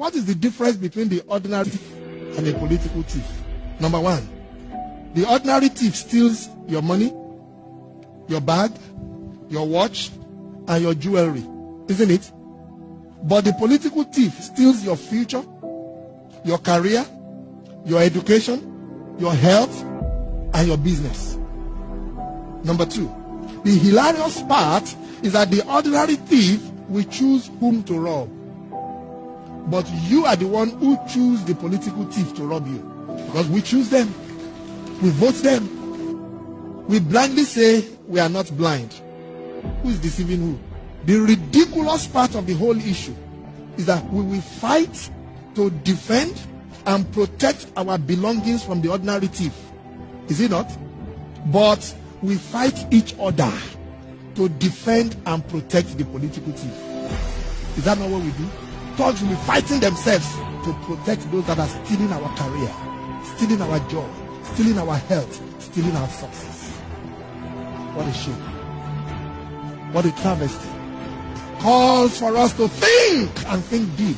What is the difference between the ordinary thief and a political thief? Number one, the ordinary thief steals your money, your bag, your watch, and your jewelry, isn't it? But the political thief steals your future, your career, your education, your health, and your business. Number two, the hilarious part is that the ordinary thief will choose whom to rob. But you are the one who choose the political thief to rob you. Because we choose them. We vote them. We blindly say we are not blind. Who is deceiving who? The ridiculous part of the whole issue is that we will fight to defend and protect our belongings from the ordinary thief. Is it not? But we fight each other to defend and protect the political thief. Is that not what we do? Thugs will be fighting themselves to protect those that are stealing our career, stealing our job, stealing our health, stealing our success. What a shame. What a travesty. Calls for us to think and think deep